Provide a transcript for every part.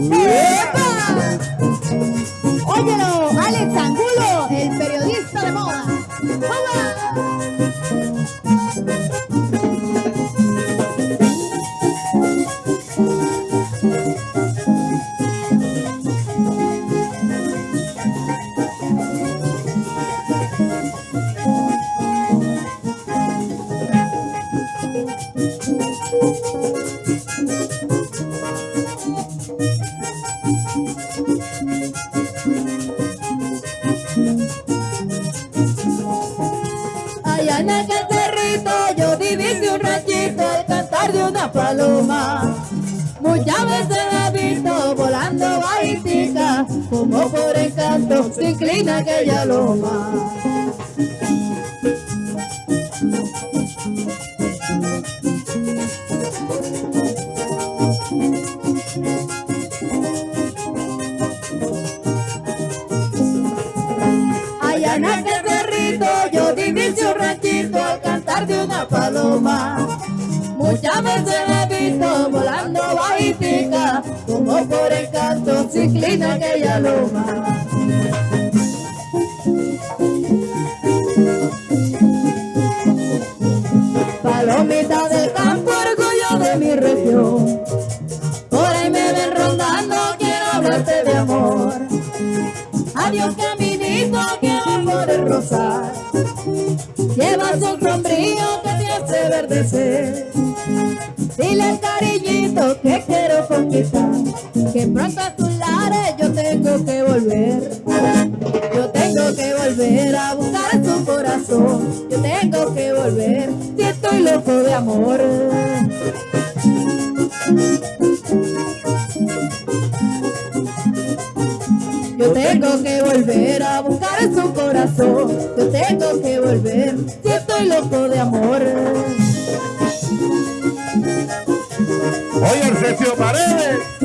Eba! Oye, una paloma. Muchas veces la he visto volando bajitica, como por encanto se inclina aquella loma. Aquella loma. Palomita del campo, orgullo de mi región. Por ahí me ven rondando, quiero hablarte de amor. Adiós caminito que va por el rosal Llevas un sombrío que te hace verdecer Dile al cariñito que amor Yo tengo que volver a buscar su corazón. Yo tengo que volver si estoy loco de amor. Oye, Sergio Paredes.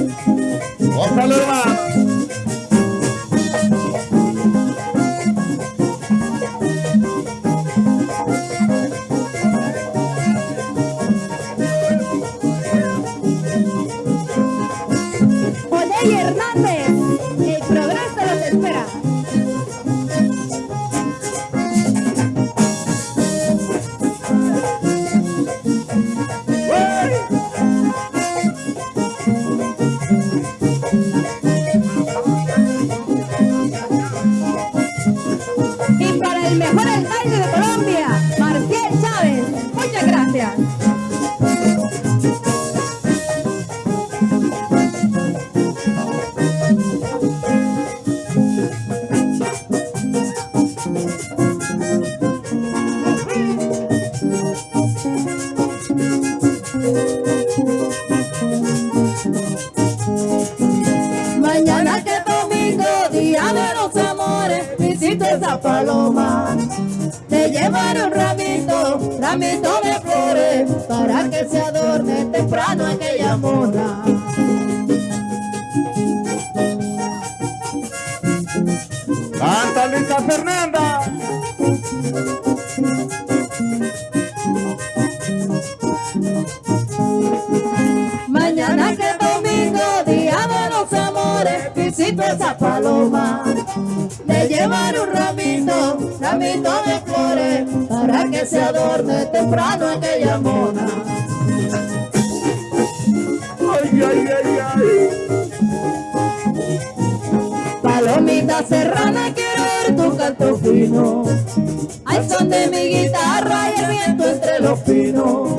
Mañana que domingo, día de los amores, visito esa paloma. Te llevaré un ramito, ramito de flores, para que se adorne temprano aquella mona. Esa paloma. Le llevaré un ramito, ramito de flores, para que se adorne temprano aquella mona. Ay, ay, ay, ay. Palomita serrana, quiero ver tu canto fino. Al son de mi guitarra y el viento entre los pinos.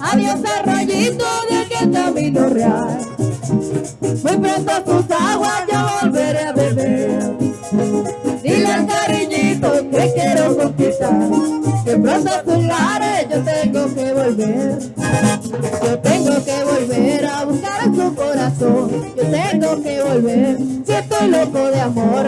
Adiós arroyito de aquel camino real. Muy pronto tus aguas yo volveré a beber. Dile al cariñito que quiero conquistar. Que pronto a tus lares yo tengo que volver. Yo tengo que volver a buscar su corazón. Yo tengo que volver si estoy loco de amor.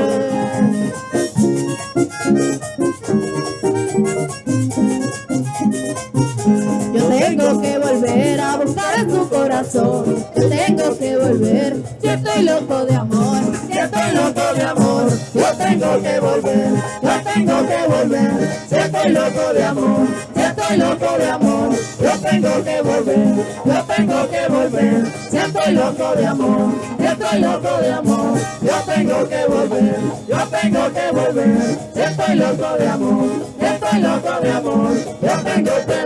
Que volver estoy loco de amor. Si estoy loco de amor. Yo tengo que volver. Yo tengo que volver si estoy loco de amor. Si estoy loco de amor. Yo tengo que volver. Yo tengo que volver si estoy loco de amor. Yo estoy loco de amor, yo tengo que volver, yo tengo que volver, estoy loco de amor, estoy loco de amor, yo tengo que.